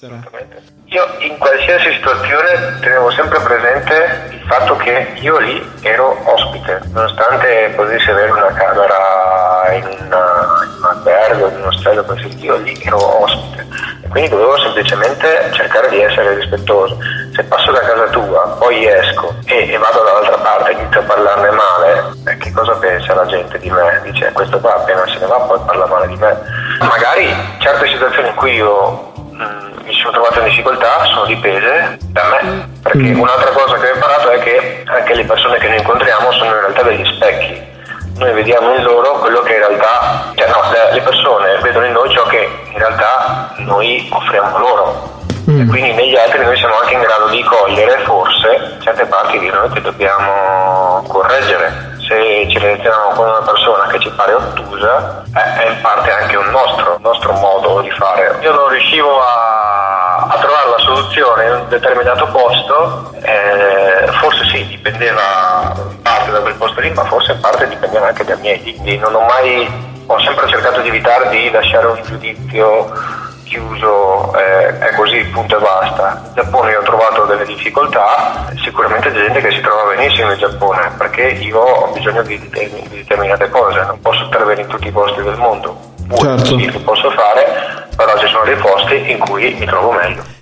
Io in qualsiasi situazione tenevo sempre presente il fatto che io lì ero ospite, nonostante potessi avere una camera in, una, in un albergo, in un ostello, io lì ero ospite e quindi dovevo semplicemente cercare di essere rispettoso. Se passo da casa tua, poi esco e, e vado dall'altra parte e inizio a parlarne male, eh, che cosa pensa la gente di me? Dice questo qua appena se ne va poi parla male di me. Magari certe situazioni in cui io Mm, mi sono trovato in difficoltà sono dipese da me, perché mm. un'altra cosa che ho imparato è che anche le persone che noi incontriamo sono in realtà degli specchi. Noi vediamo in loro quello che in realtà, cioè no, le persone vedono in noi ciò che in realtà noi offriamo loro. Mm. E quindi negli altri noi siamo anche in grado di cogliere forse certe parti di noi che dobbiamo correggere se ci relazioniamo con una persona che ci pare ottusa, è in parte anche un nostro, riuscivo a, a trovare la soluzione in un determinato posto, eh, forse sì, dipendeva in parte da quel posto lì, ma forse in parte dipendeva anche dai miei. Quindi non ho mai, ho sempre cercato di evitare di lasciare un giudizio chiuso, eh, è così, punto e basta. In Giappone io ho trovato delle difficoltà, sicuramente c'è gente che si trova benissimo in Giappone, perché io ho bisogno di, di, di determinate cose, non posso intervenire in tutti i posti del mondo. Certo. Posso fare, però ci sono dei posti in cui mi trovo meglio.